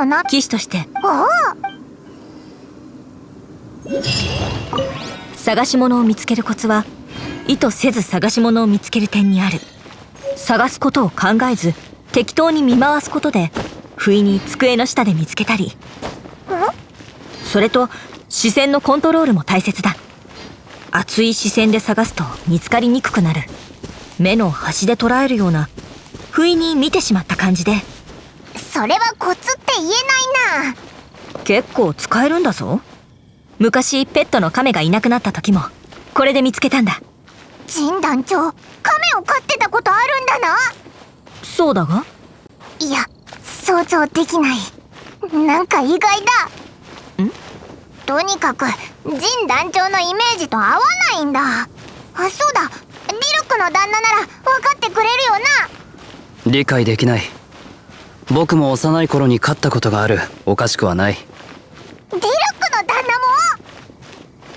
のな。騎士として。お探し物を見つけるコツは意図せず探し物を見つける点にある。探すことを考えず適当に見回すことで不意に机の下で見つけたり。それと視線のコントロールも大切だ。熱い視線で探すと見つかりにくくなる。目の端で捉えるような不意に見てしまった感じでそれはコツって言えないな。結構使えるんだぞ。昔ペットの亀がいなくなった時もこれで見つけたんだ。神団長亀を飼ってたことあるんだな。そうだが？いや想像できない。なんか意外だ。ん？とにかく神団長のイメージと合わないんだ。あそうだ。リルクの旦那なら分かってくれるよな。理解できない僕も幼い頃に勝ったことがある。おかしくはない。ディルクの旦那も